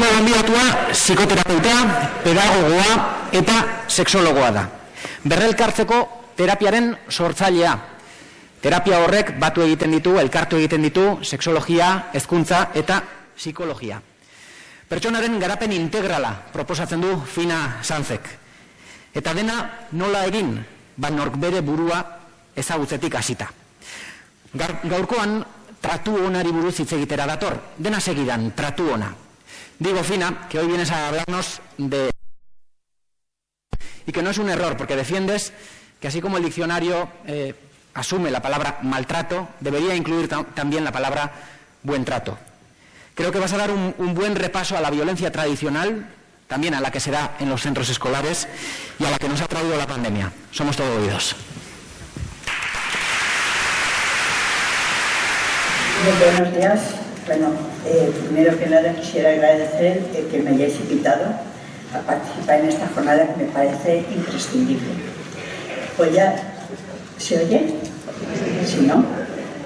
Aurtengo gonbidatua psikoterapeuta, pedagogoa eta sexologoa da. Berrelkartzeko terapiaren sortzailea. Terapia horrek batu egiten ditu, elkartu egiten ditu, sexologia, hezkuntza eta psikologia. Pertsonaren garapen integrala proposatzen du Fina Sanzek. Eta dena nola egin, ba nork bere burua ezagutzetik hasita. Gaurkoan tratu onari buruz hitz egitera dator, dena segidan tratu ona. Digo, Fina, que hoy vienes a hablarnos de... Y que no es un error, porque defiendes que así como el diccionario eh, asume la palabra maltrato, debería incluir también la palabra buen trato. Creo que vas a dar un, buen repaso a la violencia tradicional, también a la que se da en los centros escolares y a la que nos ha traído la pandemia. Somos todo oídos. buenos días. Bueno, eh, primero que nada quisiera agradecer eh, que me hayáis invitado a participar en esta jornada que me parece imprescindible. Pues ya, ¿se oye? Si no,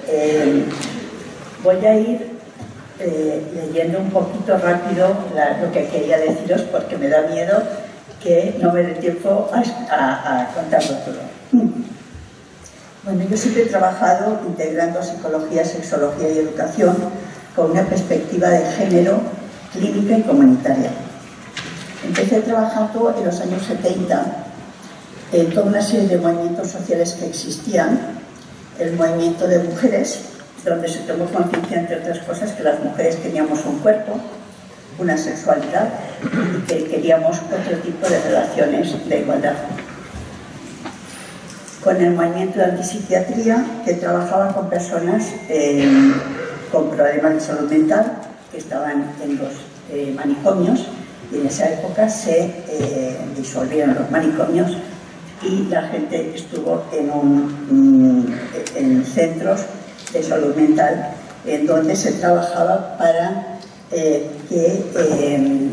eh, voy a ir leyendo un poquito rápido lo que quería deciros porque me da miedo que no me dé tiempo a, a contarlo todo. Bueno, yo siempre he trabajado integrando psicología, sexología y educación con una perspectiva de género, clínica y comunitaria. Empecé trabajando en los años 70 en toda una serie de movimientos sociales que existían, el movimiento de mujeres, donde se tomó conciencia, entre otras cosas, que las mujeres teníamos un cuerpo, una sexualidad y que queríamos otro tipo de relaciones de igualdad con el movimiento de antipsiquiatría que trabajaba con personas eh, con problemas de salud mental que estaban en los eh, manicomios y en esa época se eh, disolvieron los manicomios y la gente estuvo en, un, mm, en centros de salud mental en donde se trabajaba para que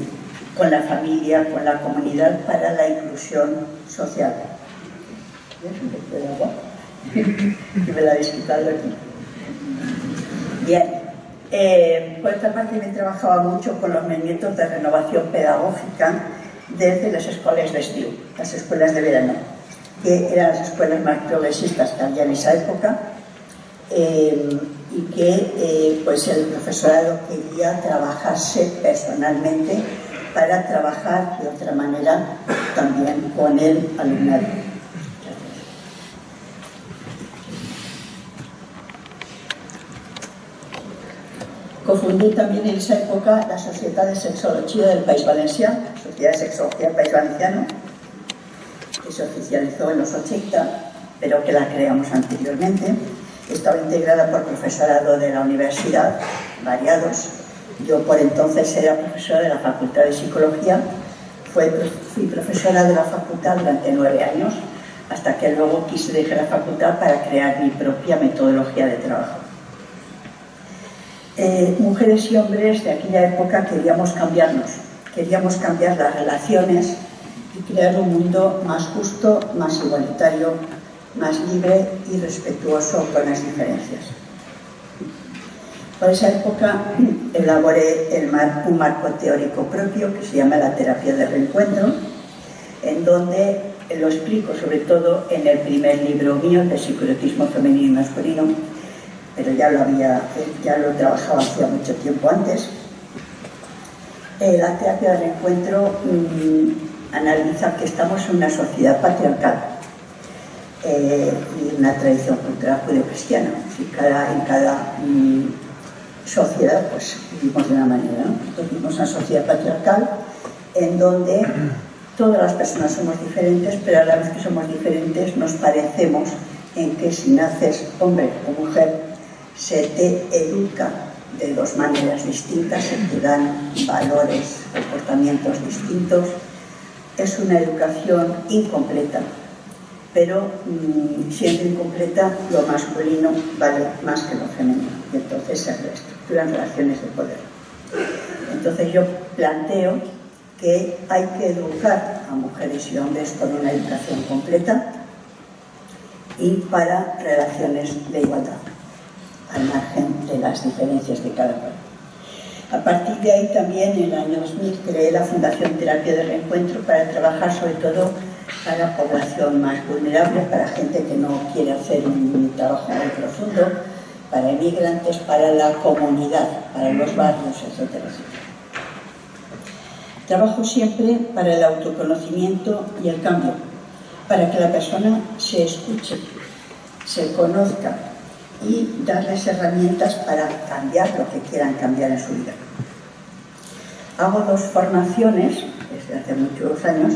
con la familia, con la comunidad, para la inclusión social me la habéis quitado aquí. Bien, por otra parte me trabajaba mucho con los movimientos de renovación pedagógica desde las escuelas de estío, las escuelas de verano, que eran las escuelas más progresistas que había en esa época eh, y que eh, pues el profesorado quería trabajarse personalmente para trabajar de otra manera también con el alumnado. También en esa época la Sociedad de Sexología del País Valenciano, Sociedad de Sexología del País Valenciano, que se oficializó en los 80, pero que la creamos anteriormente. Estaba integrada por profesorado de la universidad, variados. Yo por entonces era profesora de la Facultad de Psicología, fui profesora de la facultad durante nueve años, hasta que luego quise dejar la facultad para crear mi propia metodología de trabajo. Eh, mujeres y hombres de aquella época queríamos cambiarnos, queríamos cambiar las relaciones y crear un mundo más justo, más igualitario, más libre y respetuoso con las diferencias. Por esa época elaboré el un marco teórico propio que se llama la terapia de reencuentro, en donde lo explico sobre todo en el primer libro mío de psicoerotismo femenino y masculino, pero ya lo había, ya lo trabajaba hacía mucho tiempo antes. Eh, la terapia del encuentro mm, analiza que estamos en una sociedad patriarcal eh, y una tradición cultural judeocristiana. Cada, en cada mm, sociedad pues vivimos de una manera. ¿no? vivimos una sociedad patriarcal en donde todas las personas somos diferentes, pero a la vez que somos diferentes nos parecemos en que si naces hombre o mujer se te educa de dos maneras distintas, se te dan valores, comportamientos distintos. Es una educación incompleta, pero mm, siendo incompleta, lo masculino vale más que lo femenino. Y entonces se reestructuran relaciones de poder. Entonces yo planteo que hay que educar a mujeres y hombres con una educación completa y para relaciones de igualdad al margen de las diferencias de cada cual. A partir de ahí también en el año 2000 creé la Fundación Terapia de Reencuentro para trabajar sobre todo para población más vulnerable, para gente que no quiere hacer un trabajo muy profundo, para inmigrantes, para la comunidad, para los barrios, etcétera, etcétera. Trabajo siempre para el autoconocimiento y el cambio, para que la persona se escuche, se conozca y darles herramientas para cambiar lo que quieran cambiar en su vida. Hago dos formaciones desde hace muchos años,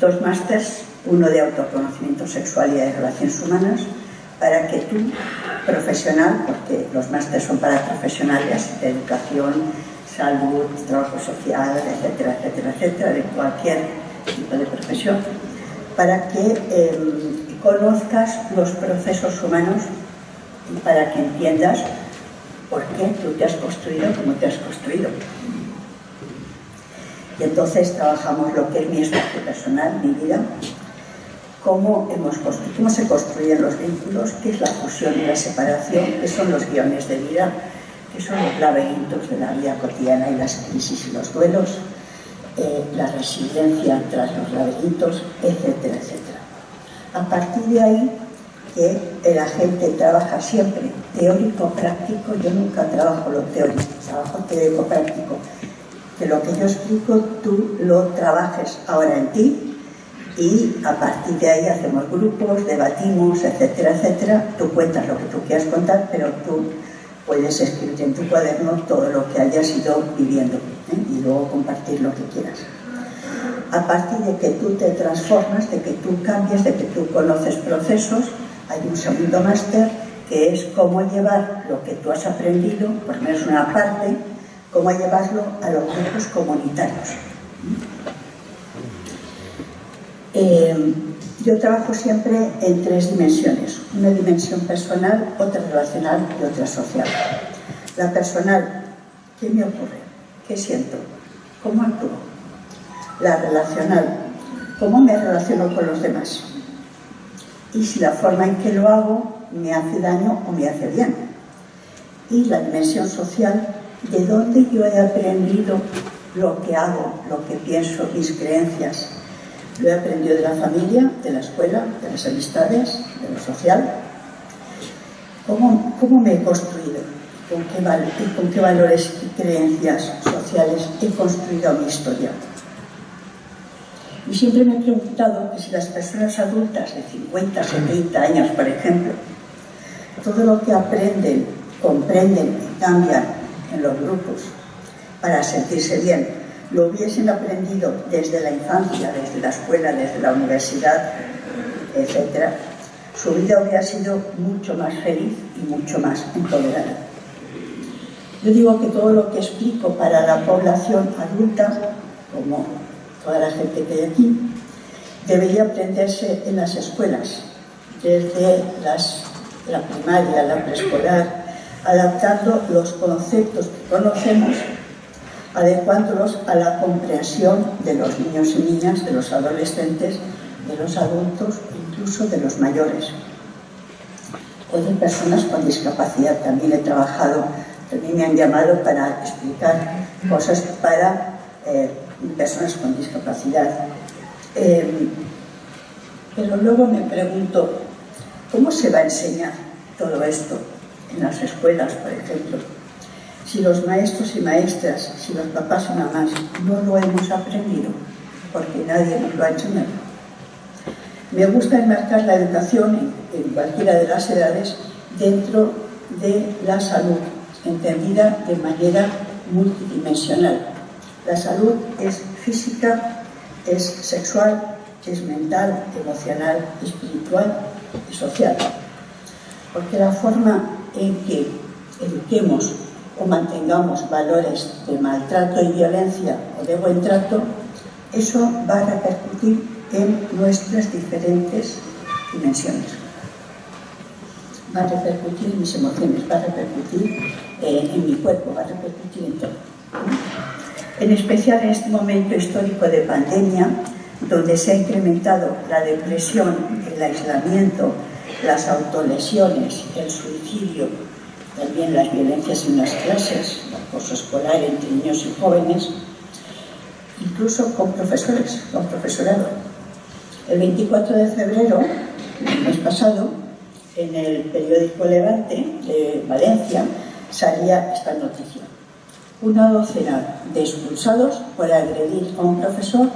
dos másters, uno de autoconocimiento sexual y de relaciones humanas, para que tú, profesional, porque los másteres son para profesionales de educación, salud, trabajo social, etcétera, etcétera, etcétera, de cualquier tipo de profesión, para que em, conozcas los procesos humanos para que entiendas por qué tú te has construido como te has construido. Y entonces trabajamos lo que es mi espacio personal, mi vida, cómo, hemos cómo se construyen los vínculos, qué es la fusión y la separación, qué son los guiones de vida, qué son los laberintos de la vida cotidiana y las crisis y los duelos, eh, la resiliencia tras los laberintos, etcétera, etcétera. A partir de ahí, que la gente trabaja siempre teórico-práctico, yo nunca trabajo lo teórico, trabajo teórico-práctico, que lo que yo explico tú lo trabajes ahora en ti y a partir de ahí hacemos grupos, debatimos, etcétera, etcétera. Tú cuentas lo que tú quieras contar, pero tú puedes escribir en tu cuaderno todo lo que hayas ido viviendo ¿eh? y luego compartir lo que quieras. A partir de que tú te transformas, de que tú cambias, de que tú conoces procesos, hay un segundo máster que es cómo llevar lo que tú has aprendido, por menos una parte, cómo llevarlo a los grupos comunitarios. Eh, yo trabajo siempre en tres dimensiones, una dimensión personal, otra relacional y otra social. La personal, ¿qué me ocurre? ¿Qué siento? ¿Cómo actúo? La relacional, ¿cómo me relaciono con los demás? Y si la forma en que lo hago me hace daño o me hace bien. Y la dimensión social, de dónde yo he aprendido lo que hago, lo que pienso, mis creencias, lo he aprendido de la familia, de la escuela, de las amistades, de lo social. ¿Cómo, cómo me he construido? ¿Con qué, ¿Con qué valores y creencias sociales he construido mi historia? Y siempre me he preguntado que si las personas adultas de 50, 70 años, por ejemplo, todo lo que aprenden, comprenden y cambian en los grupos para sentirse bien, lo hubiesen aprendido desde la infancia, desde la escuela, desde la universidad, etc., su vida hubiera sido mucho más feliz y mucho más empoderada. Yo digo que todo lo que explico para la población adulta, como toda la gente que hay aquí, debería aprenderse en las escuelas, desde la primaria, la preescolar, adaptando los conceptos que conocemos adecuándolos a la comprensión de los niños y niñas, de los adolescentes, de los adultos, incluso de los mayores. O de personas con discapacidad. También he trabajado, también me han llamado para explicar cosas para eh, personas con discapacidad. Eh, pero luego me pregunto, ¿cómo se va a enseñar todo esto en las escuelas, por ejemplo? si los maestros y maestras, si los papás y mamás no lo hemos aprendido, porque nadie nos lo ha enseñado. Me gusta enmarcar la educación en cualquiera de las edades dentro de la salud, entendida de manera multidimensional. La salud es física, es sexual, es mental, emocional, espiritual y social. Porque la forma en que eduquemos o mantengamos valores de maltrato y violencia o de buen trato, eso va a repercutir en nuestras diferentes dimensiones. Va a repercutir en mis emociones, va a repercutir eh, en mi cuerpo, va a repercutir en todo. En especial en este momento histórico de pandemia, donde se ha incrementado la depresión, el aislamiento, las autolesiones, el suicidio, también las violencias en las clases, el acoso escolar entre niños y jóvenes, incluso con profesores, con profesorado. El 24 de febrero, el mes pasado, en el periódico Levante de Valencia, salía esta noticia. Una docena de expulsados por agredir a un profesor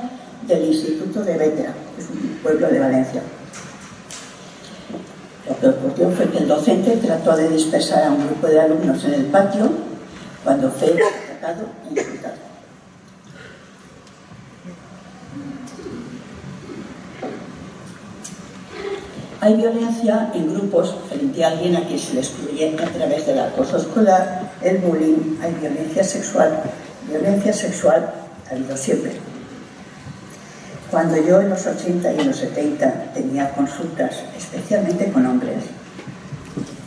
del Instituto de Vétera, que es un pueblo de Valencia. Lo que ocurrió fue que el docente trató de dispersar a un grupo de alumnos en el patio cuando fue atacado e insultado. Hay violencia en grupos frente a alguien a quien se le excluye a través del acoso escolar, el bullying, hay violencia sexual. Violencia sexual ha habido siempre. Cuando yo en los 80 y en los 70 tenía consultas, especialmente con hombres,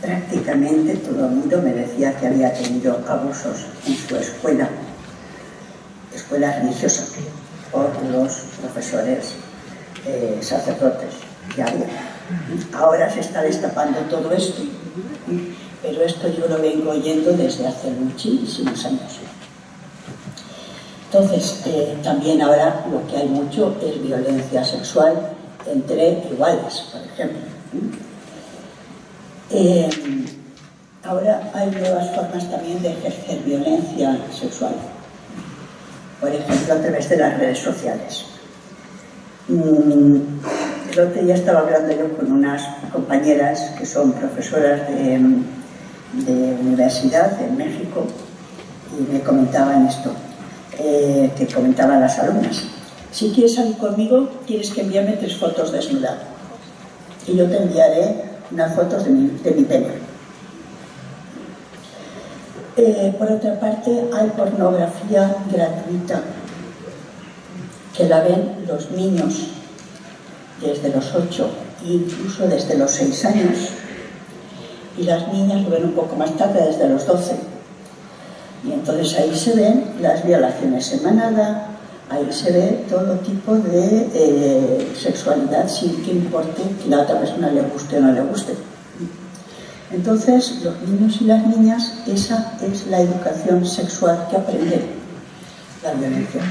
prácticamente todo el mundo me decía que había tenido abusos en su escuela, escuela religiosa, por los profesores eh, sacerdotes que había. Ahora se está destapando todo esto, pero esto yo lo vengo oyendo desde hace muchísimos años. Entonces, eh, también ahora lo que hay mucho es violencia sexual entre iguales, por ejemplo. Eh, ahora hay nuevas formas también de ejercer violencia sexual, por ejemplo, a través de las redes sociales. Mm, el otro día estaba hablando yo con unas compañeras que son profesoras de, de universidad en México y me comentaban esto eh, que comentaban las alumnas. Si quieres salir conmigo, tienes que enviarme tres fotos desnuda. Y yo te enviaré unas fotos de mi, de mi. Eh, por otra parte, hay pornografía gratuita que la ven los niños desde los 8 e incluso desde los 6 años y las niñas lo ven un poco más tarde, desde los 12 y entonces ahí se ven las violaciones en manada, ahí se ve todo tipo de eh, sexualidad sin que importe que la otra persona le guste o no le guste. Entonces, los niños y las niñas, esa es la educación sexual que aprenden, la violencia.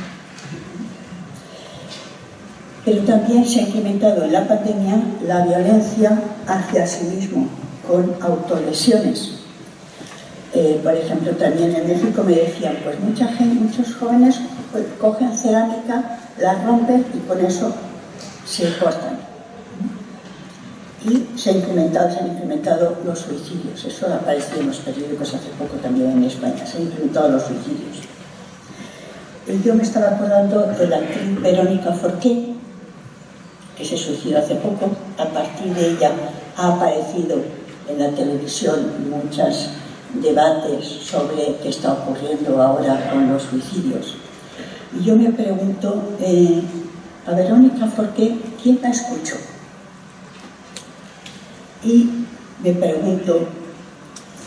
Pero también se ha incrementado en la pandemia la violencia hacia sí mismo, con autolesiones eh, por ejemplo, también en México me decían, pues mucha gente, muchos jóvenes pues, cogen cerámica, la rompen y con eso se cortan. Y se, han incrementado, se han incrementado los suicidios. Eso ha aparecido en los periódicos hace poco también en España. Se han incrementado los suicidios. Y yo me estaba acordando de la actriz Verónica Forqué, que se suicidó hace poco. A partir de ella ha aparecido en la televisión muchas debates sobre qué está ocurriendo ahora con los suicidios. Y yo me pregunto, eh, a Verónica ¿por qué? ¿quién la escuchó? Y me pregunto,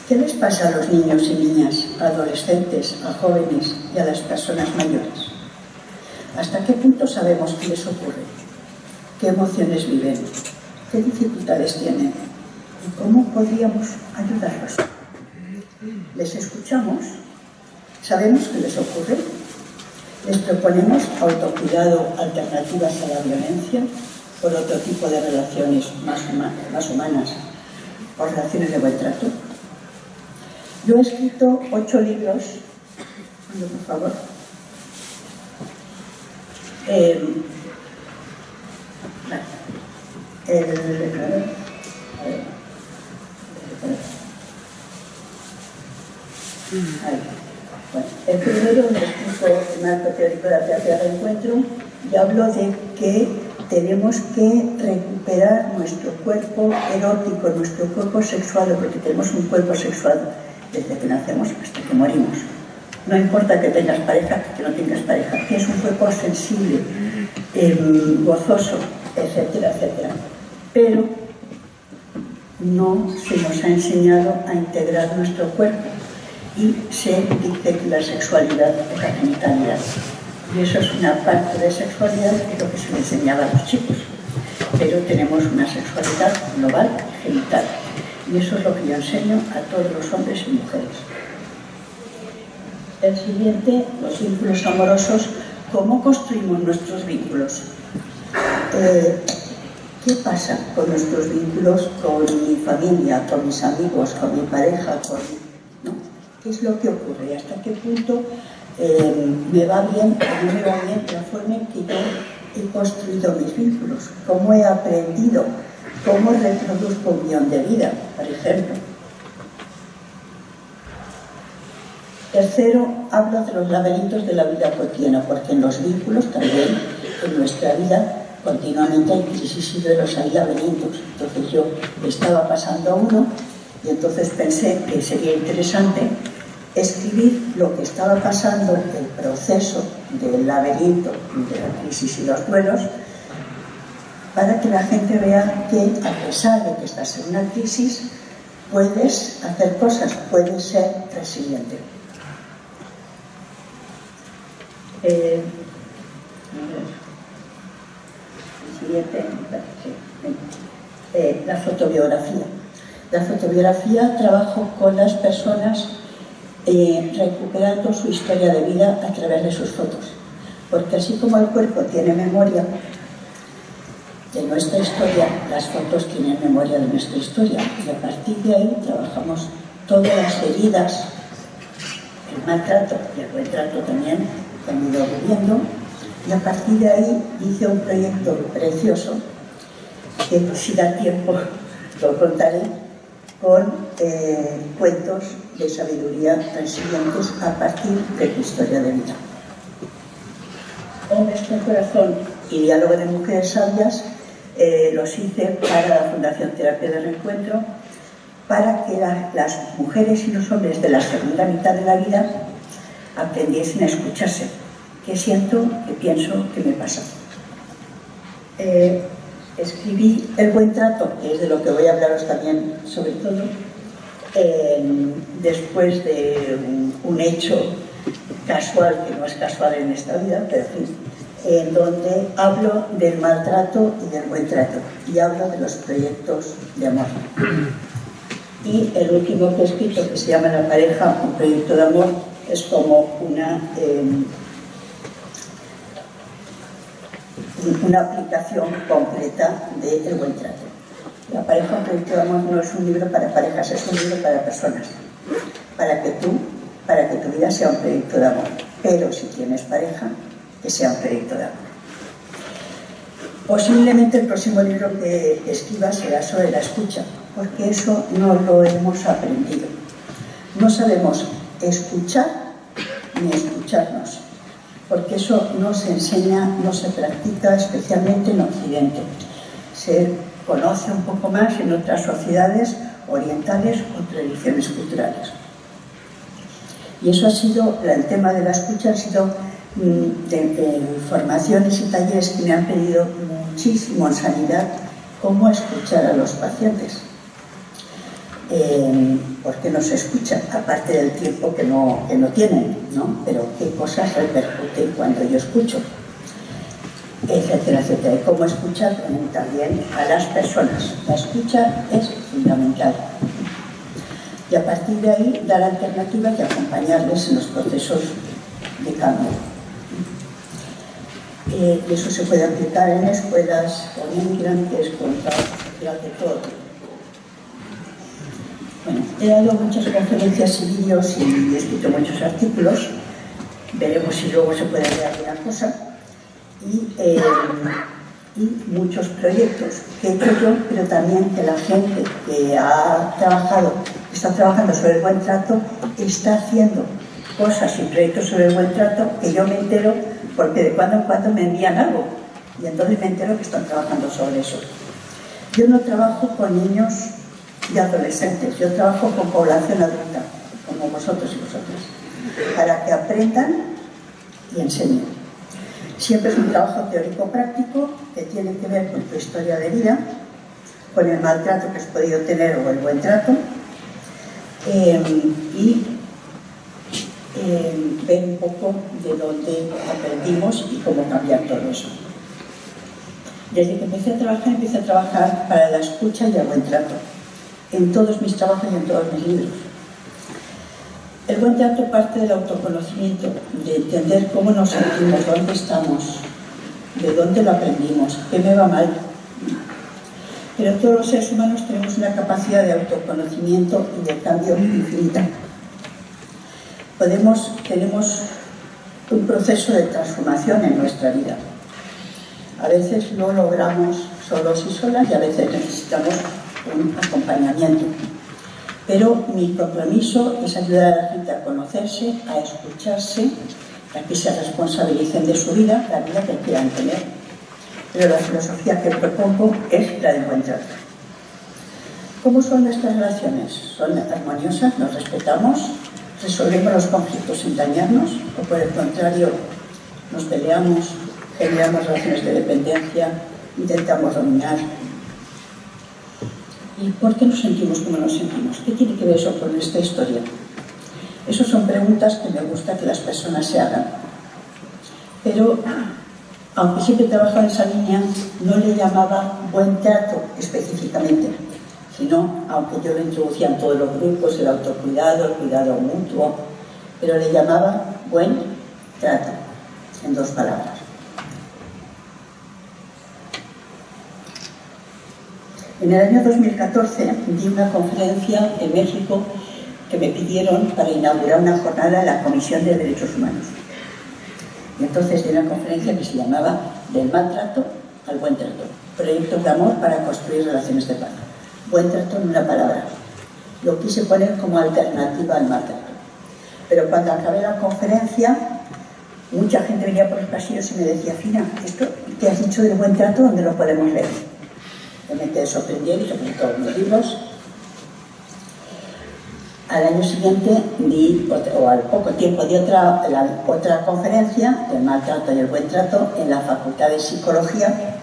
¿qué les pasa a los niños y niñas, a adolescentes, a jóvenes y a las personas mayores? ¿Hasta qué punto sabemos qué les ocurre? ¿Qué emociones viven? ¿Qué dificultades tienen? ¿Y cómo podríamos ayudarlos? les escuchamos, sabemos qué les ocurre, les proponemos autocuidado, alternativas a la violencia, por otro tipo de relaciones más, más humanas, o relaciones de buen trato. Yo he escrito ocho libros, por favor, eh, el primero, me explico marco teórico de la terapia de encuentro, y hablo de que tenemos que recuperar nuestro cuerpo erótico, nuestro cuerpo sexual, porque tenemos un cuerpo sexual desde que nacemos hasta que morimos. No importa que tengas pareja, que no tengas pareja, que es un cuerpo sensible, em, gozoso, etcétera, etcétera. Pero no se nos ha enseñado a integrar nuestro cuerpo y se dice que la sexualidad es la genitalidad. Y eso es una parte de sexualidad que es lo que se le enseñaba a los chicos. Pero tenemos una sexualidad global genital. Y eso es lo que yo enseño a todos los hombres y mujeres. El siguiente, los vínculos amorosos, ¿cómo construimos nuestros vínculos? Eh, ¿Qué pasa con nuestros vínculos con mi familia, con mis amigos, con mi pareja? Con, ¿Qué es lo que ocurre? ¿Hasta qué punto eh, me va bien, a mí me va bien la forma en que yo he construido mis vínculos? ¿Cómo he aprendido? ¿Cómo reproduzco un guion de vida, por ejemplo? Tercero, hablo de los laberintos de la vida cotidiana, porque en los vínculos también, en nuestra vida, continuamente hay crisis y duelos, hay laberintos. Entonces yo estaba pasando uno y entonces pensé que sería interesante escribir lo que estaba pasando, el proceso del laberinto de la crisis y los duelos, para que la gente vea que a pesar de que estás en una crisis, puedes hacer cosas, puedes ser resiliente. Eh, eh, la fotobiografía. La fotobiografía trabajo con las personas eh, recuperando su historia de vida a través de sus fotos. Porque así como el cuerpo tiene memoria de nuestra historia, las fotos tienen memoria de nuestra historia. Y a partir de ahí trabajamos todas las heridas, el maltrato y el buen trato también que han ido viviendo. Y a partir de ahí hice un proyecto precioso, que si da tiempo lo contaré, con eh, cuentos de sabiduría resilientes a partir de tu historia de vida. Hombres con corazón y diálogo de mujeres sabias eh, los hice para la Fundación Terapia de Reencuentro para que las mujeres y los hombres de la segunda mitad de la vida aprendiesen a escucharse. ¿Qué siento? ¿Qué pienso? ¿Qué me pasa? Eh, escribí El buen trato, que es de lo que voy a hablaros también sobre todo, después de un, hecho casual, que no es casual en esta vida, pero en fin, en donde hablo del maltrato y del buen trato, y hablo de los proyectos de amor. Y el último que he escrito, que se llama La pareja, un proyecto de amor, es como una... Em, una aplicación concreta del buen trato. La pareja un proyecto de amor no es un libro para parejas, es un libro para personas. Para que tú, para que tu vida sea un proyecto de amor. Pero si tienes pareja, que sea un proyecto de amor. Posiblemente el próximo libro que escriba será sobre la escucha, porque eso no lo hemos aprendido. No sabemos escuchar ni escucharnos porque eso no se enseña, no se practica especialmente en Occidente. Se conoce un poco más en otras sociedades orientales o tradiciones culturales. Y eso ha sido, el tema de la escucha ha sido mm, de, formaciones y talleres que me han pedido muchísimo en sanidad cómo escuchar a los pacientes. Eh, porque no se escucha, aparte del tiempo que no, que no tienen, ¿no? Pero qué cosas repercuten cuando yo escucho, etcétera, etcétera. Y cómo escuchar también a las personas. La escucha es fundamental. Y a partir de ahí dar alternativas y acompañarles en los procesos de cambio. Eh, eso se puede aplicar en escuelas con inmigrantes, con de todo bueno, he dado muchas conferencias y vídeos y he escrito muchos artículos. Veremos si luego se puede ver alguna cosa. Y, eh, muchos proyectos que he hecho yo, pero también que la gente que ha trabajado, está trabajando sobre el buen trato, está haciendo cosas y proyectos sobre el buen trato que yo me entero porque de cuando en cuando me envían algo y entonces me entero que están trabajando sobre eso. Yo no trabajo con niños de adolescentes. Yo trabajo con población adulta, como vosotros y vosotras, para que aprendan y enseñen. Siempre es un trabajo teórico-práctico que tiene que ver con tu historia de vida, con el maltrato que has podido tener o el buen trato, em, y em, ver un poco de dónde aprendimos y cómo cambiar todo eso. Desde que empecé a trabajar, empecé a trabajar para la escucha y el buen trato en todos mis trabajos y en todos mis libros. El buen trato parte del autoconocimiento, de entender cómo nos sentimos, dónde estamos, de dónde lo aprendimos, qué me va mal. Pero todos los seres humanos tenemos una capacidad de autoconocimiento y de cambio infinita. Podemos, tenemos un proceso de transformación en nuestra vida. A veces lo logramos solos y solas y a veces necesitamos un acompañamiento. Pero mi compromiso es ayudar a la gente a conocerse, a escucharse, a que se responsabilicen de su vida, la vida que quieran tener. Pero la filosofía que propongo es la del buen trato. ¿Cómo son nuestras relaciones? ¿Son armoniosas? ¿Nos respetamos? ¿Resolvemos los conflictos sin dañarnos? ¿O por el contrario, nos peleamos, generamos relaciones de dependencia, intentamos dominar, ¿Y por qué nos sentimos como nos sentimos? ¿Qué tiene que ver eso con esta historia? Esas son preguntas que me gusta que las personas se hagan. Pero, aunque siempre he trabajado en esa línea, no le llamaba buen trato específicamente, sino, aunque yo lo introducía en todos los grupos, el autocuidado, el cuidado mutuo, pero le llamaba buen trato, en dos palabras. En el año 2014 di una conferencia en México que me pidieron para inaugurar una jornada en la Comisión de Derechos Humanos. Y entonces di una conferencia que se llamaba Del maltrato al buen trato. Proyectos de amor para construir relaciones de paz. Buen trato en una palabra. Lo quise poner como alternativa al maltrato. Pero cuando acabé la conferencia, mucha gente venía por los pasillos y me decía, Fina, esto que has dicho del buen trato, ¿dónde lo podemos leer? Realmente sorprendió y se todos mis libros. Al año siguiente di, o al poco tiempo di otra, otra conferencia del maltrato y el buen trato en la Facultad de Psicología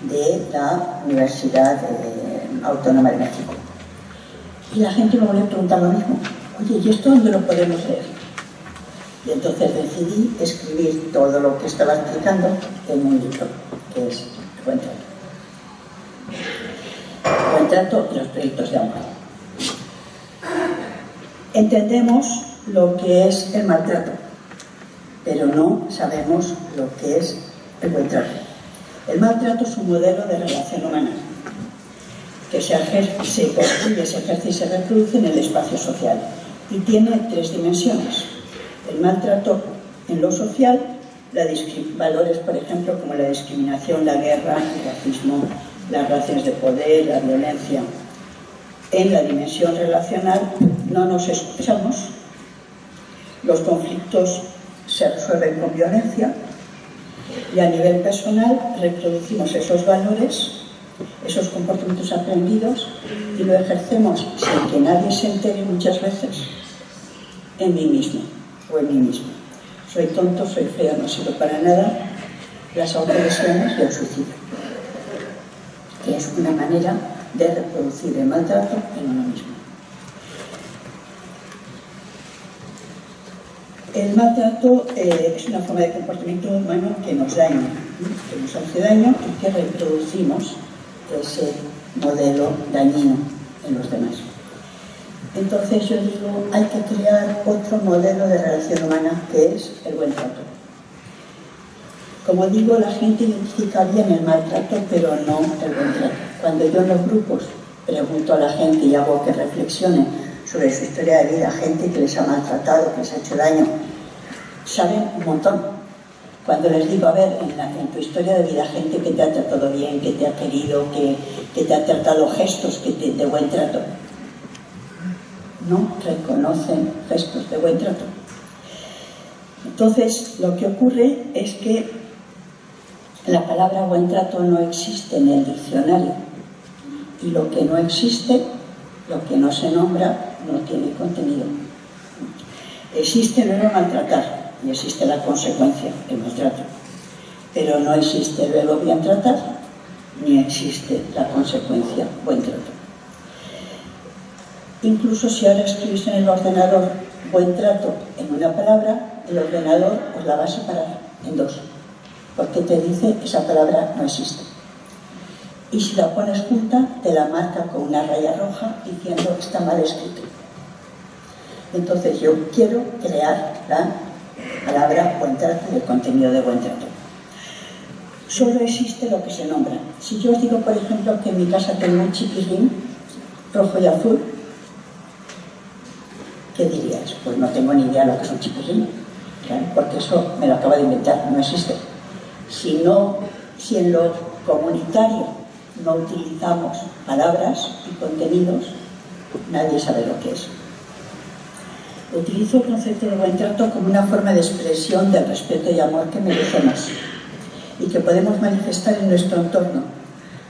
de la Universidad eh, Autónoma de México. Y la gente me volvió a preguntar lo mismo. Oye, ¿y esto dónde lo podemos leer? Y entonces decidí escribir todo lo que estaba explicando en un libro, que es El buen trato trato y los proyectos de amor. Entendemos lo que es el maltrato, pero no sabemos lo que es el buen trato. El maltrato es un modelo de relación humana que se construye, se ejerce y se reproduce en el espacio social y tiene tres dimensiones. El maltrato en lo social, valores, por ejemplo, como la discriminación, la guerra, el racismo, las relaciones de poder, la violencia. En la dimensión relacional no nos escuchamos, los conflictos se resuelven con violencia y a nivel personal reproducimos esos valores, esos comportamientos aprendidos y lo ejercemos sin que nadie se entere muchas veces en mí mismo o en mí mismo. Soy tonto, soy feo, no sirvo para nada, las autolesiones y el suicidio que es una manera de reproducir el maltrato en uno mismo. El maltrato eh, es una forma de comportamiento humano que nos daña, que nos hace daño y que reproducimos ese modelo dañino en los demás. Entonces yo digo, hay que crear otro modelo de relación humana que es el buen trato. Como digo, la gente identifica bien el maltrato, pero no el buen trato. Cuando yo en los grupos pregunto a la gente y hago que reflexione sobre su historia de vida, gente que les ha maltratado, que les ha hecho daño, saben un montón. Cuando les digo, a ver, en, tu historia de vida, gente que te ha tratado bien, que te ha querido, que, te ha tratado gestos que te, de buen trato, no reconocen gestos de buen trato. Entonces, lo que ocurre es que la palabra buen trato no existe en el diccionario y lo que no existe, lo que no se nombra, no tiene contenido. Existe el verbo maltratar y existe la consecuencia, el maltrato, pero no existe el verbo bien tratar ni existe la consecuencia buen trato. Incluso si ahora escribís en el ordenador buen trato en una palabra, el ordenador os la va a separar en dos porque te dice esa palabra no existe. y si la pones junta te la marca con una raya roja diciendo está mal escrito. Entonces yo quiero crear la palabra buen trato y el contenido de buen trato. Solo existe lo que se nombra. Si yo os digo, por ejemplo, que en mi casa tengo un chiquilín rojo y azul, ¿qué dirías? Pues no tengo ni idea de lo que es un chiquilín, porque eso me lo acaba de inventar, no existe. Si, no, si en lo comunitario no utilizamos palabras y contenidos, nadie sabe lo que es. Utilizo el concepto de buen trato como una forma de expresión del respeto y amor que merecemos y que podemos manifestar en nuestro entorno,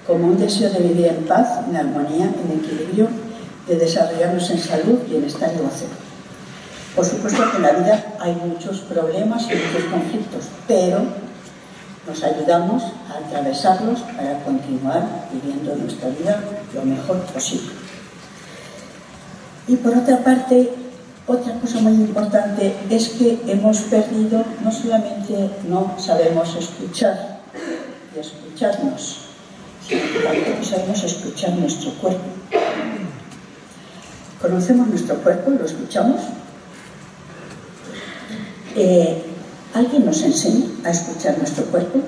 como un deseo de vivir en paz, en armonía, en equilibrio, de desarrollarnos en salud, bienestar y goce. Por supuesto que en la vida hay muchos problemas y muchos conflictos, pero nos ayudamos a atravesarlos para continuar viviendo nuestra vida lo mejor posible. Y por otra parte, otra cosa muy importante es que hemos perdido, no solamente no sabemos escuchar y escucharnos, sino que tampoco sabemos escuchar nuestro cuerpo. ¿Conocemos nuestro cuerpo? ¿Lo escuchamos? Eh, ¿Alguien nos enseña a escuchar nuestro cuerpo?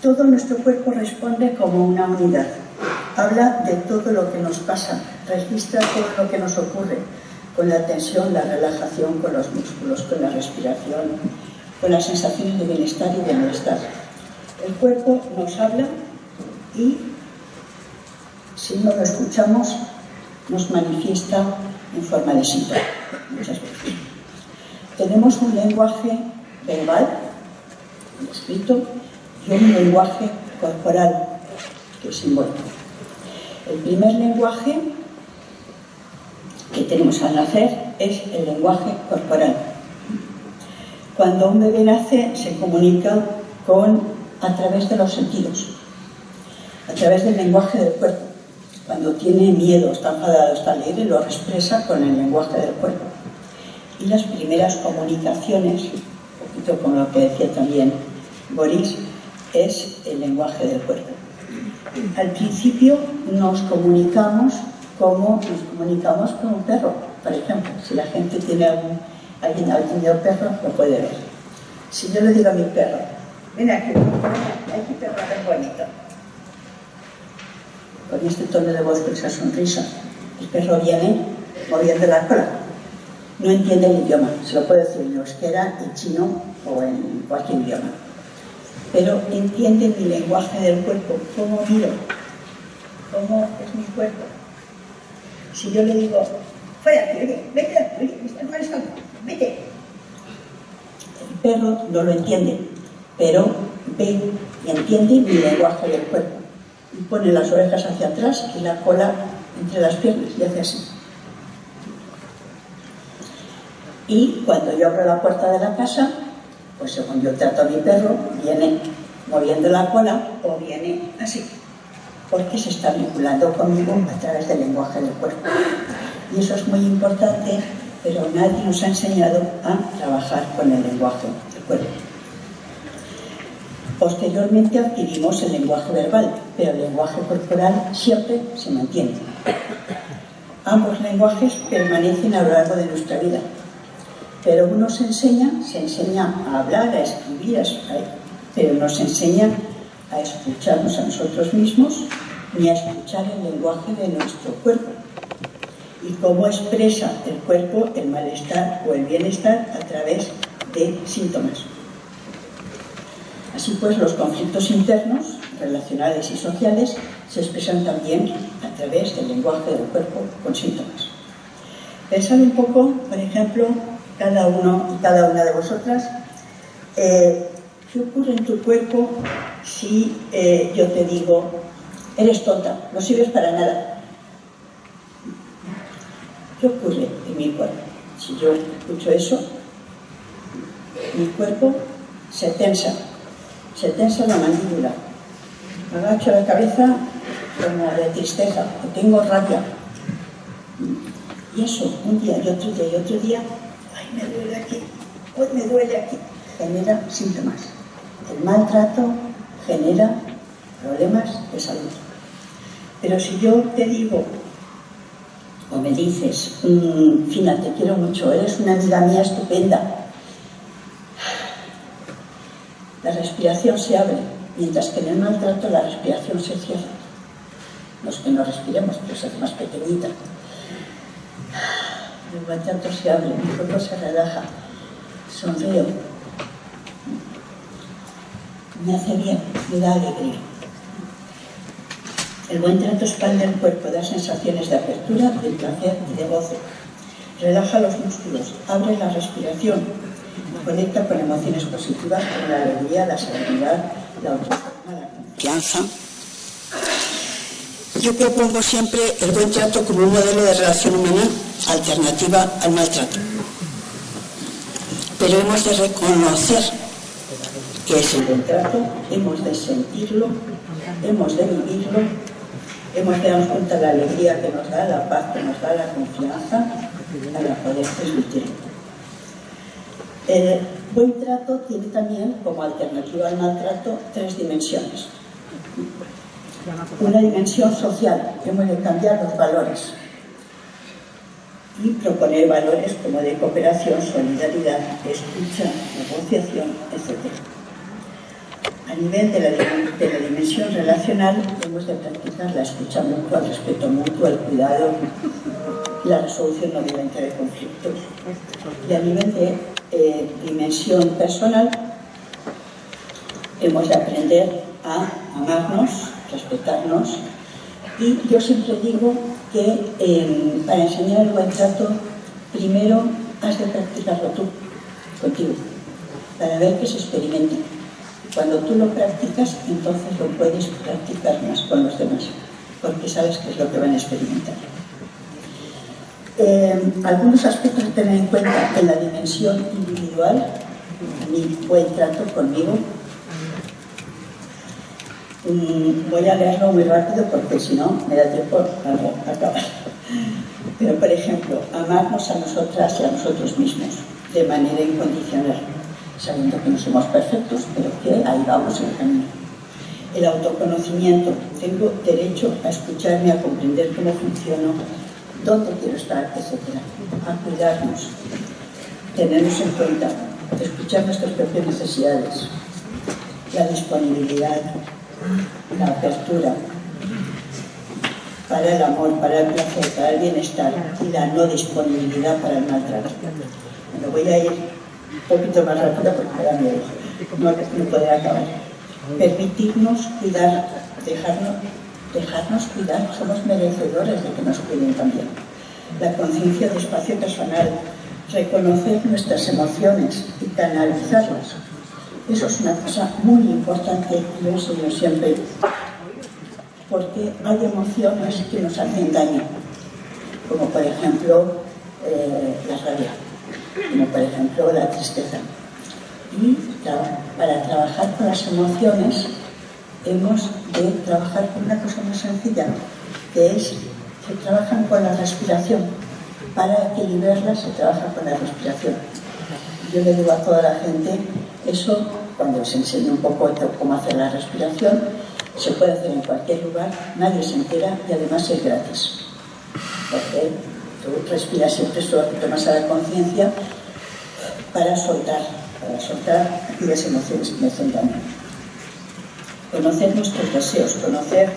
Todo nuestro cuerpo responde como una unidad. Habla de todo lo que nos pasa, registra todo lo que nos ocurre, con la tensión, la relajación, con los músculos, con la respiración, con las sensaciones de bienestar y de malestar. El cuerpo nos habla y si no lo escuchamos nos manifiesta en forma de síntoma muchas veces. Tenemos un lenguaje verbal, escrito, y un lenguaje corporal, que es simbólico. El primer lenguaje que tenemos al nacer es el lenguaje corporal. Cuando un bebé nace se comunica con, a través de los sentidos, a través del lenguaje del cuerpo. Cuando tiene miedo, está enfadado, está alegre, lo expresa con el lenguaje del cuerpo. Y las primeras comunicaciones, un poquito como lo que decía también Boris, es el lenguaje del cuerpo. Al principio nos comunicamos cómo nos comunicamos con un perro. Por ejemplo, si la gente tiene algún, alguien ha tenido perro, lo puede ver. Si yo le digo a mi perro, ven aquí, aquí perro tan bonito. Con este tono de voz, con esa sonrisa, el perro viene moviendo la cola. No entiende el idioma, se lo puedo decir en euskera, en chino o en cualquier idioma. Pero entiende mi lenguaje del cuerpo, cómo miro, cómo es mi cuerpo, si yo le digo, fuera, vete, estás molestando, vete. El perro no lo entiende, pero ve y entiende mi lenguaje del cuerpo. Y pone las orejas hacia atrás y la cola entre las piernas y hace así. Y cuando yo abro la puerta de la casa, pues según yo trato a mi perro, viene moviendo la cola o viene así porque se está vinculando conmigo a través del lenguaje del cuerpo. Y eso es muy importante, pero nadie nos ha enseñado a trabajar con el lenguaje del cuerpo. Posteriormente adquirimos el lenguaje verbal, pero el lenguaje corporal siempre se mantiene. Ambos lenguajes permanecen a lo largo de nuestra vida, pero uno se enseña, se enseña a hablar, a escribir, a, pero nos enseña a escucharnos a nosotros mismos ni a escuchar el lenguaje de nuestro cuerpo y cómo expresa el cuerpo el malestar o el bienestar a través de síntomas. Así pues, los conflictos internos, relacionales y sociales, se expresan también a través del lenguaje del cuerpo con síntomas. Pensad un poco, por ejemplo, cada uno y cada una de vosotras, eh, ¿qué ocurre en tu cuerpo si eh, yo te digo, eres tonta, no sirves para nada. ¿Qué ocurre en mi cuerpo? Si yo escucho eso, mi cuerpo se tensa, se tensa la mandíbula, agacho la cabeza como de tristeza, o tengo rabia. Y eso, un día y otro día y otro día, me duele aquí, hoy me duele aquí, genera síntomas. El maltrato genera problemas de salud. Pero si yo te digo, o me dices, mmm, Fina, te quiero mucho, eres una amiga mía estupenda, la respiración se abre, mientras que en el maltrato la respiración se cierra. Los que no respiremos, pero hace más pequeñita. El maltrato se abre, mi cuerpo se relaja, sonrío, me hace bien, me da alegría. El buen trato expande el cuerpo, da sensaciones de apertura, de placer y de goce. Relaja los músculos, abre la respiración, conecta con emociones positivas como la alegría, la serenidad, la autoestima, la confianza. Yo propongo siempre el buen trato como un modelo de relación humana alternativa al maltrato. Pero hemos de reconocer que es el buen trato, hemos de sentirlo, hemos de vivirlo, hemos de darnos cuenta de la alegría que nos da, la paz que nos da, la confianza para poder transmitirlo. El buen trato tiene también, como alternativa al maltrato, tres dimensiones. Una dimensión social, hemos de cambiar los valores y proponer valores como de cooperación, solidaridad, escucha, negociación, etc. A nivel de la, de la, dimensión relacional, hemos de practicar la escucha mutua, el respeto mutuo, el cuidado, la resolución no violenta de conflictos. Y a nivel de eh, dimensión personal, hemos de aprender a amarnos, respetarnos. Y yo siempre digo que eh, para enseñar el buen trato, primero has de practicarlo tú, contigo, para ver que se experimenta cuando tú lo practicas, entonces lo puedes practicar más con los demás, porque sabes qué es lo que van a experimentar. Eh, algunos aspectos a tener en cuenta en la dimensión individual, mi buen trato conmigo. Voy a leerlo muy rápido porque si no me da tiempo a acabar. Pero, por ejemplo, amarnos a nosotras y a nosotros mismos de manera incondicional sabiendo que no somos perfectos, pero que ahí vamos el camino. El autoconocimiento, tengo derecho a escucharme, a comprender cómo funciono, dónde quiero estar, etc. A cuidarnos, tenernos en cuenta, escuchar nuestras propias necesidades, la disponibilidad, la apertura para el amor, para el placer, para el bienestar y la no disponibilidad para el maltrato. Bueno, voy a ir un poquito más rápido porque me da no, no poder acabar. Permitirnos cuidar, dejarnos, dejarnos cuidar, somos merecedores de que nos cuiden también. La conciencia de espacio personal, reconocer nuestras emociones y canalizarlas. Eso es una cosa muy importante lo enseño siempre, porque hay emociones que nos hacen daño, como por ejemplo eh, la rabia como por ejemplo la tristeza. Y para trabajar con las emociones hemos de trabajar con una cosa muy sencilla, que es se trabajan con la respiración. Para equilibrarlas se trabaja con la respiración. Yo le digo a toda la gente, eso cuando les enseño un poco cómo hacer la respiración, se puede hacer en cualquier lugar, nadie se entera y además es gratis. Porque Tú respiras siempre solo que tomas a la conciencia para soltar, para soltar aquellas emociones que me daño. Conocer nuestros deseos, conocer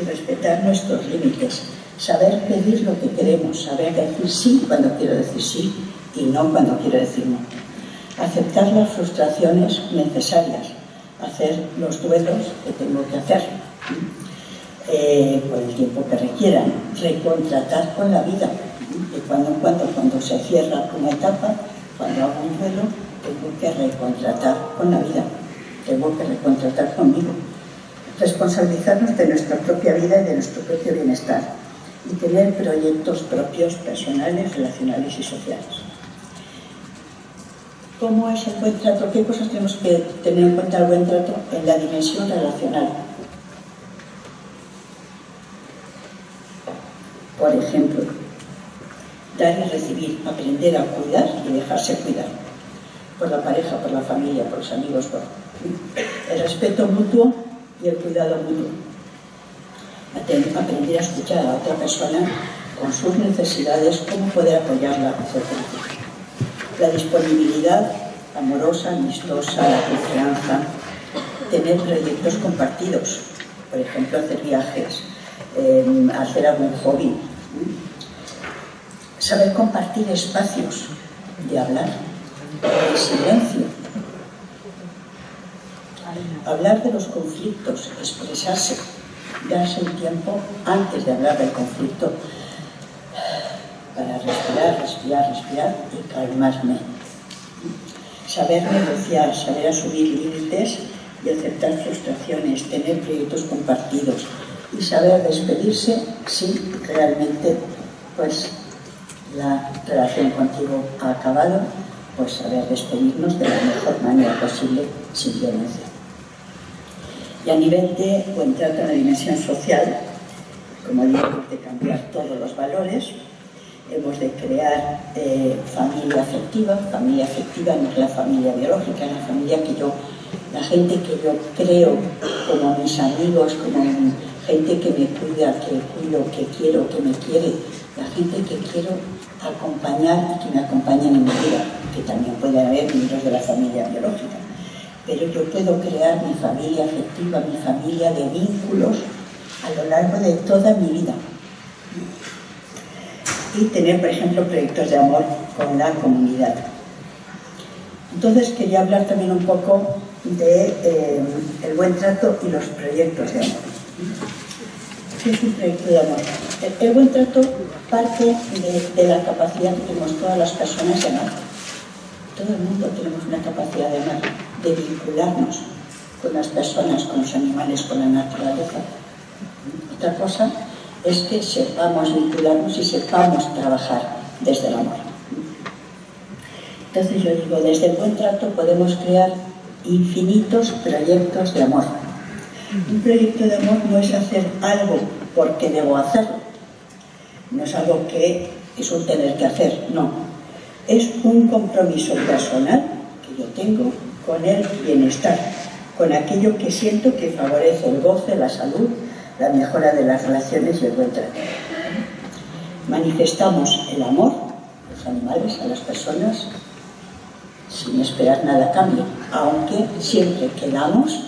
y respetar nuestros límites, saber pedir lo que queremos, saber decir sí cuando quiero decir sí y no cuando quiero decir no. Aceptar las frustraciones necesarias, hacer los duelos que tengo que hacer eh, por el tiempo que requieran, recontratar con la vida, de cuando en cuando, cuando se cierra una etapa, cuando hago un duelo, tengo que recontratar con la vida, tengo que recontratar conmigo. Responsabilizarnos de nuestra propia vida y de nuestro propio bienestar y tener proyectos propios, personales, relacionales y sociales. ¿Cómo es el buen trato? ¿Qué cosas tenemos que tener en cuenta el buen trato en la dimensión relacional? Por ejemplo, dar y recibir, aprender a cuidar y dejarse cuidar por la pareja, por la familia, por los amigos, por el respeto mutuo y el cuidado mutuo. Aprender a escuchar a otra persona con sus necesidades, cómo poder apoyarla, etc. La disponibilidad amorosa, amistosa, la confianza, tener proyectos compartidos, por ejemplo, hacer viajes, eh, hacer algún hobby, saber compartir espacios de hablar, de silencio, hablar de los conflictos, expresarse, darse un tiempo antes de hablar del conflicto para respirar, respirar, respirar y calmarme. Saber negociar, saber asumir límites y aceptar frustraciones, tener proyectos compartidos y saber despedirse si realmente pues, la relación contigo ha acabado, pues saber despedirnos de la mejor manera posible sin violencia. Y a nivel de buen trato en la dimensión social, como digo, de cambiar todos los valores, hemos de crear eh, familia afectiva, familia afectiva no es la familia biológica, es la familia que yo la gente que yo creo como mis amigos, como gente que me cuida, que cuido, que quiero, que me quiere, la gente que quiero acompañar y que me acompaña en mi vida, que también puede haber miembros de la familia biológica. Pero yo puedo crear mi familia afectiva, mi familia de vínculos a lo largo de toda mi vida. Y tener, por ejemplo, proyectos de amor con la comunidad. Entonces quería hablar también un poco de eh, el buen trato y los proyectos de amor. ¿Qué es un proyecto de amor? El, buen trato parte de, la capacidad que tenemos todas las personas de amar. Todo el mundo tenemos una capacidad de amar, de vincularnos con las personas, con los animales, con la naturaleza. Otra cosa es que sepamos vincularnos y sepamos trabajar desde el amor. Entonces yo digo, desde el buen trato podemos crear infinitos proyectos de amor. Un proyecto de amor no es hacer algo porque debo hacerlo, no es algo que es un tener que hacer, no. Es un compromiso personal que yo tengo con el bienestar, con aquello que siento que favorece el goce, la salud, la mejora de las relaciones y el buen trato. Manifestamos el amor a los animales, a las personas, sin esperar nada a cambio, aunque siempre que damos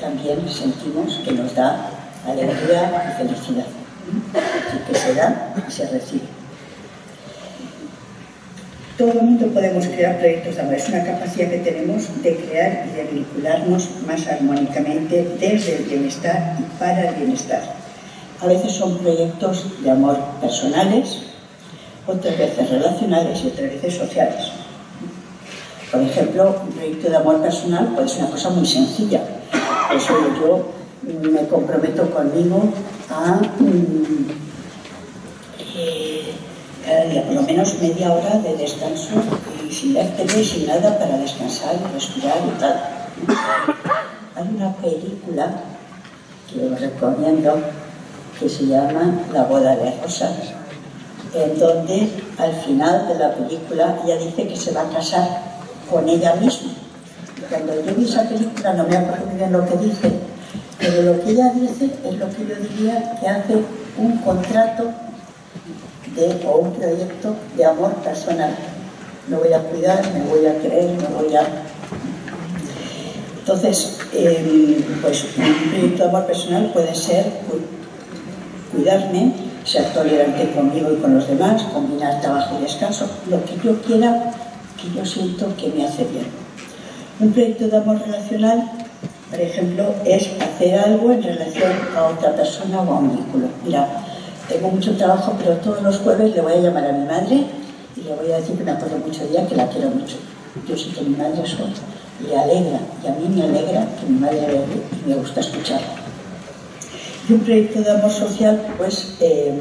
también sentimos que nos da alegría y felicidad. Así que se da y se recibe. Todo el mundo podemos crear proyectos de amor. Es una capacidad que tenemos de crear y de vincularnos más armónicamente desde el bienestar y para el bienestar. A veces son proyectos de amor personales, otras veces relacionales y otras veces sociales. Por ejemplo, un proyecto de amor personal puede ser una cosa muy sencilla. Por eso yo me comprometo conmigo a mm, eh, día, por lo menos media hora de descanso y sin ver y sin nada para descansar y respirar y tal. Hay una película que os recomiendo que se llama La boda de rosas, en donde al final de la película ella dice que se va a casar con ella misma. Cuando yo vi esa película no me acuerdo bien lo que dice, pero lo que ella dice es lo que yo diría que hace un contrato o un proyecto de amor personal. Me voy a cuidar, me voy a creer, me voy a... Entonces, em, pues un proyecto de amor personal puede ser cuidarme, ser tolerante conmigo y con los demás, combinar trabajo y descanso, lo que yo quiera yo siento que me hace bien. Un proyecto de amor relacional, por ejemplo, es hacer algo en relación a otra persona o a un vínculo. Mira, tengo mucho trabajo, pero todos los jueves le voy a llamar a mi madre y le voy a decir que me acuerdo mucho de ella, que la quiero mucho. Yo sé que mi madre soy. Le alegra, y a mí me alegra que mi madre alegre y me gusta escucharla. Y un proyecto de amor social, pues, eh,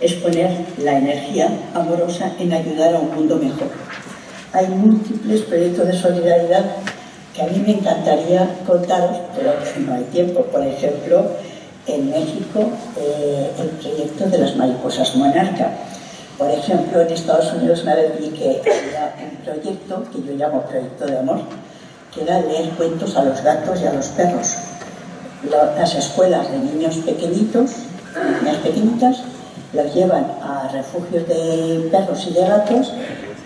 es poner la energía amorosa en ayudar a un mundo mejor. Hay múltiples proyectos de solidaridad que a mí me encantaría contaros, pero no hay tiempo. Por ejemplo, en México, eh, el proyecto de las mariposas monarca. Por ejemplo, en Estados Unidos una vez vi que había un proyecto, que yo llamo proyecto de amor, que era leer cuentos a los gatos y a los perros. las escuelas de niños pequeñitos, niñas pequeñitas, las llevan a refugios de perros y de gatos,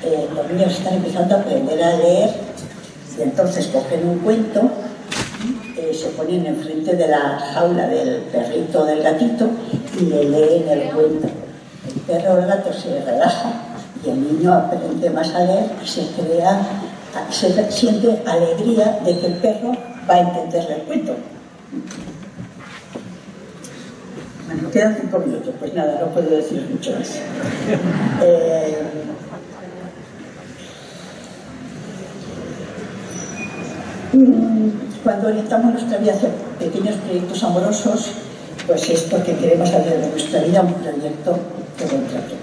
eh, los niños están empezando a aprender a leer y entonces cogen un cuento, se ponen enfrente de la jaula del perrito o del gatito y le leen el cuento. El perro o el gato se relaja y el niño aprende más a leer y se crea, se siente alegría de que el perro va a entenderle el cuento. Bueno, quedan cinco minutos, pues nada, no puedo decir mucho más. Eh, cuando orientamos nuestra vida hacia pequeños proyectos amorosos, pues es porque queremos hacer de nuestra vida un proyecto de buen trato.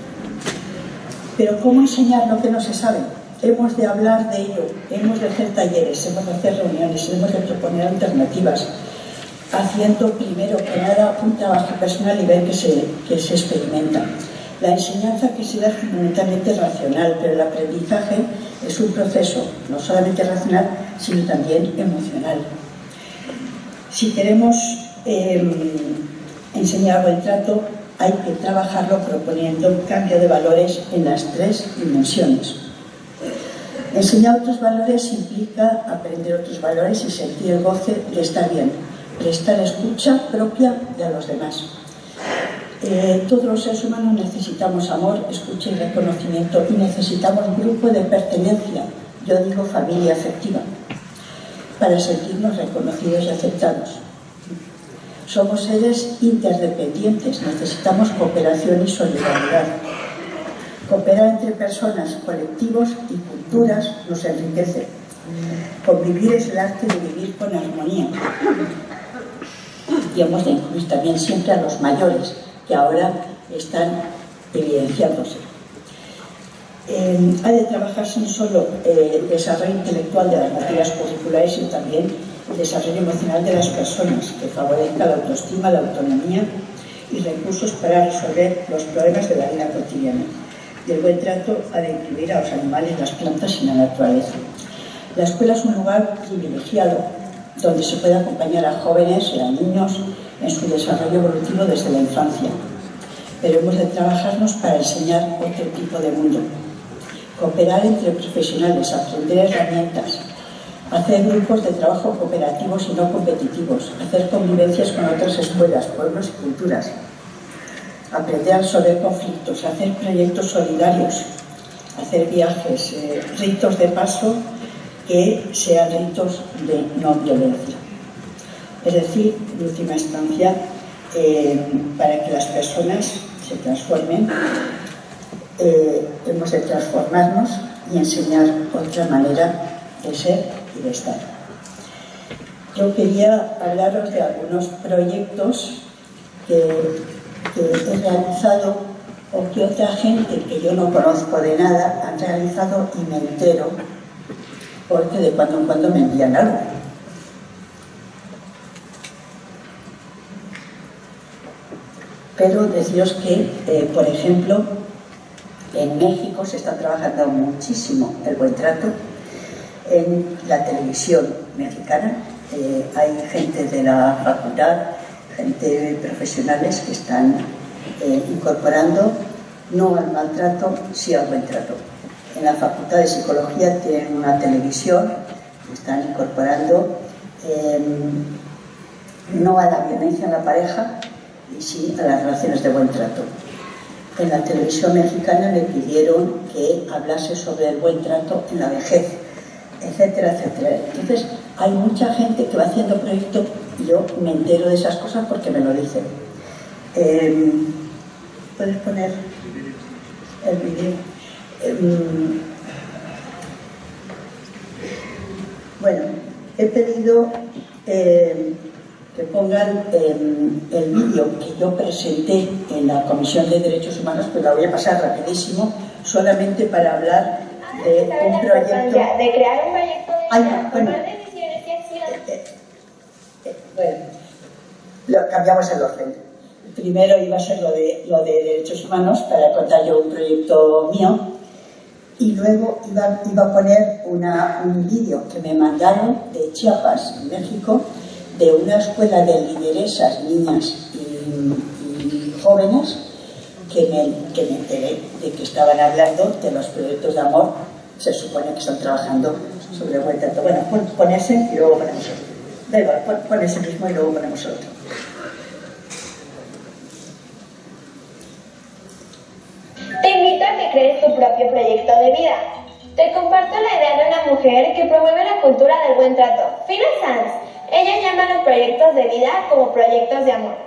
Pero ¿cómo enseñar lo que no se sabe? Hemos de hablar de ello, hemos de hacer talleres, hemos de hacer reuniones, hemos de proponer alternativas, haciendo primero que nada un trabajo personal y ver que se, que se experimenta. La enseñanza que se da fundamentalmente racional, pero el aprendizaje es un proceso no solamente racional, sino también emocional. Si queremos em, enseñar buen trato, hay que trabajarlo proponiendo un cambio de valores en las tres dimensiones. Enseñar otros valores implica aprender otros valores y sentir el goce de estar bien, prestar escucha propia de los demás. Eh, todos los seres humanos necesitamos amor, escucha y reconocimiento y necesitamos grupo de pertenencia, yo digo familia afectiva, para sentirnos reconocidos y aceptados. Somos seres interdependientes, necesitamos cooperación y solidaridad. Cooperar entre personas, colectivos y culturas nos enriquece. Convivir es el arte de vivir con armonía y hemos de incluir también siempre a los mayores, que ahora están evidenciándose. Eh, ha de trabajarse no solo eh, el desarrollo intelectual de las materias curriculares, sino también el desarrollo emocional de las personas, que favorezca la autoestima, la autonomía y recursos para resolver los problemas de la vida cotidiana. Y el buen trato ha de incluir a los animales, las plantas y la naturaleza. La escuela es un lugar privilegiado donde se puede acompañar a jóvenes y a niños en su desarrollo evolutivo desde la infancia. Pero hemos de trabajarnos para enseñar otro tipo de mundo. Cooperar entre profesionales, aprender herramientas, hacer grupos de trabajo cooperativos y no competitivos, hacer convivencias con otras escuelas, pueblos y culturas, aprender a resolver conflictos, hacer proyectos solidarios, hacer viajes, eh, ritos de paso que sean ritos de no violencia. Es decir, en última instancia, eh, para que las personas se transformen, eh, hemos de transformarnos y enseñar otra manera de ser y de estar. Yo quería hablaros de algunos proyectos que, que he realizado o que otra gente que yo no conozco de nada han realizado y me entero porque de cuando en cuando me envían algo. Pero deciros que, eh, por ejemplo, en México se está trabajando muchísimo el buen trato en la televisión mexicana. Eh, hay gente de la facultad, gente profesionales que están eh, incorporando no al maltrato, sí al buen trato en la Facultad de Psicología tienen una televisión, están incorporando no a la violencia en la pareja, y sí a las relaciones de buen trato. En la televisión mexicana le pidieron que hablase sobre el buen trato en la vejez, etcétera, etcétera. Entonces, hay mucha gente que va haciendo proyectos y yo me entero de esas cosas porque me lo dicen. Em, ¿Puedes poner el vídeo? Em, bueno, he pedido em, que pongan el vídeo que yo presenté en la Comisión de Derechos Humanos, pues la voy a pasar rapidísimo, solamente para hablar de un proyecto... De crear un proyecto de Ay, bueno. acciones. Eh, eh, bueno, lo cambiamos el orden. Primero iba a ser lo de, lo de derechos humanos para contar yo un proyecto mío y luego iba, iba a poner una, un vídeo que me mandaron de Chiapas, en México, de una escuela de lideresas, niñas y, jóvenes, que me, que me enteré de que estaban hablando de los proyectos de amor, se supone que están trabajando sobre buen trato. Bueno, pon, ese y luego ponemos otro. Da igual, pon ese mismo y luego ponemos otro. Te invito a que crees tu propio proyecto de vida. Te comparto la idea de una mujer que promueve la cultura del buen trato, Fina Sanz. Ella llama a los proyectos de vida como proyectos de amor.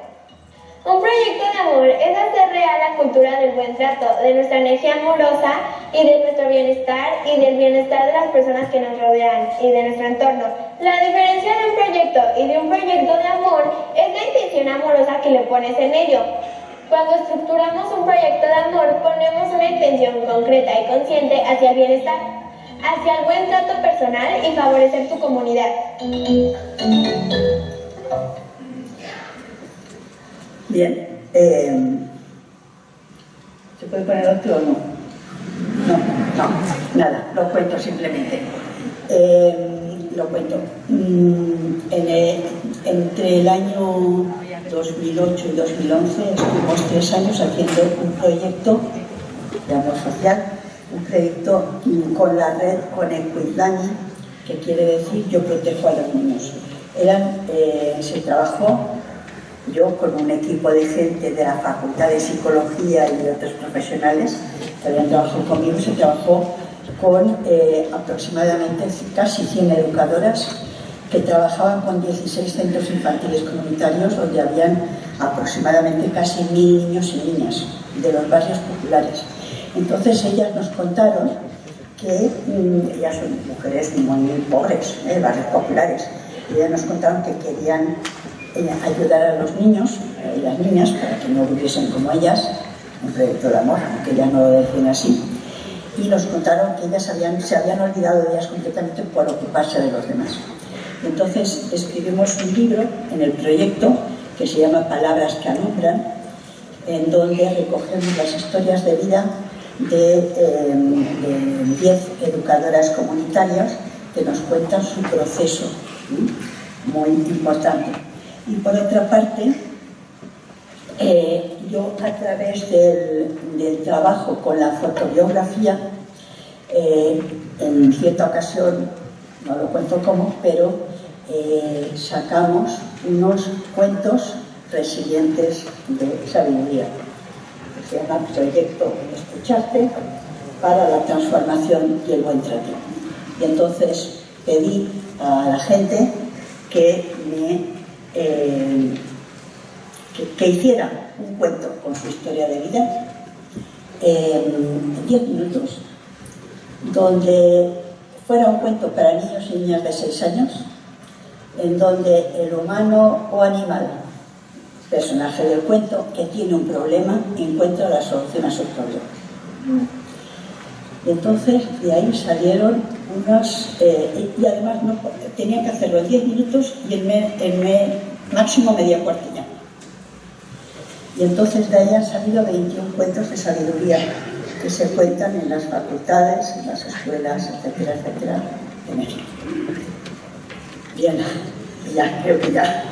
Un proyecto de amor es hacer real la cultura del buen trato, de nuestra energía amorosa y de nuestro bienestar y del bienestar de las personas que nos rodean y de nuestro entorno. La diferencia de un proyecto y de un proyecto de amor es la intención amorosa que le pones en ello. Cuando estructuramos un proyecto de amor, ponemos una intención concreta y consciente hacia el bienestar, hacia el buen trato personal y favorecer tu comunidad. Bien. Eh, ¿Se puede poner otro o no? No, no, nada, lo cuento simplemente. Eh, lo cuento. Mm, entre el año 2008 y 2011 estuvimos tres años haciendo un proyecto de amor social, un proyecto con la red Connect with Dani, que quiere decir yo protejo a los niños. Eran, eh, se trabajó yo con un equipo de gente de la Facultad de Psicología y de otros profesionales que habían trabajado conmigo, se trabajó con eh, aproximadamente casi 100 educadoras que trabajaban con 16 centros infantiles comunitarios donde habían aproximadamente casi mil niños y niñas de los barrios populares. Entonces ellas nos contaron que mm, ellas son mujeres muy pobres, ¿eh? barrios populares, ellas nos contaron que querían eh, ayudar a los niños y las niñas para que no viviesen como ellas, un proyecto de amor, aunque ya no lo decían así, y nos contaron que ellas se habían olvidado de ellas completamente por ocuparse de los demás. Entonces escribimos un libro en el proyecto que se llama Palabras que alumbran, en donde recogemos las historias de vida de 10 em, educadoras comunitarias que nos cuentan su proceso, muy importante. Y por otra parte, eh, yo a través del, trabajo con la fotobiografía, eh, en cierta ocasión no lo cuento cómo, pero eh, sacamos unos cuentos resilientes de sabiduría, se llama Proyecto Escucharte para la transformación y el buen trato. Y entonces pedí a la gente que me eh, que, hiciera un cuento con su historia de vida en 10 minutos, donde fuera un cuento para niños y niñas de 6 años, en donde el humano o animal, personaje del cuento, que tiene un problema, encuentra la solución a su problema. Y entonces de ahí salieron unos, eh, y además no, tenían que hacerlo en 10 minutos y en, máximo media cuartilla. Y entonces de ahí han salido 21 cuentos de sabiduría que se cuentan en las facultades, en las escuelas, etcétera, etcétera, de México. Bien, ya, creo que ya